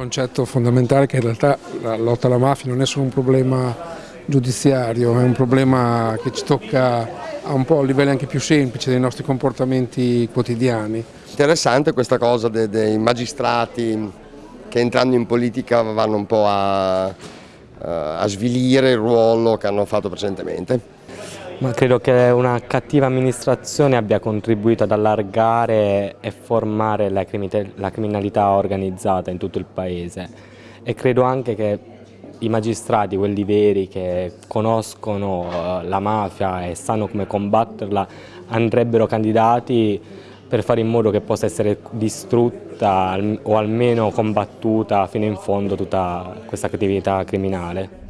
concetto fondamentale che in realtà la lotta alla mafia non è solo un problema giudiziario, è un problema che ci tocca a un po' a livelli anche più semplici dei nostri comportamenti quotidiani. Interessante questa cosa dei magistrati che entrando in politica vanno un po' a, a svilire il ruolo che hanno fatto precedentemente. Ma credo che una cattiva amministrazione abbia contribuito ad allargare e formare la criminalità organizzata in tutto il paese e credo anche che i magistrati, quelli veri che conoscono eh, la mafia e sanno come combatterla, andrebbero candidati per fare in modo che possa essere distrutta o almeno combattuta fino in fondo tutta questa attività criminale.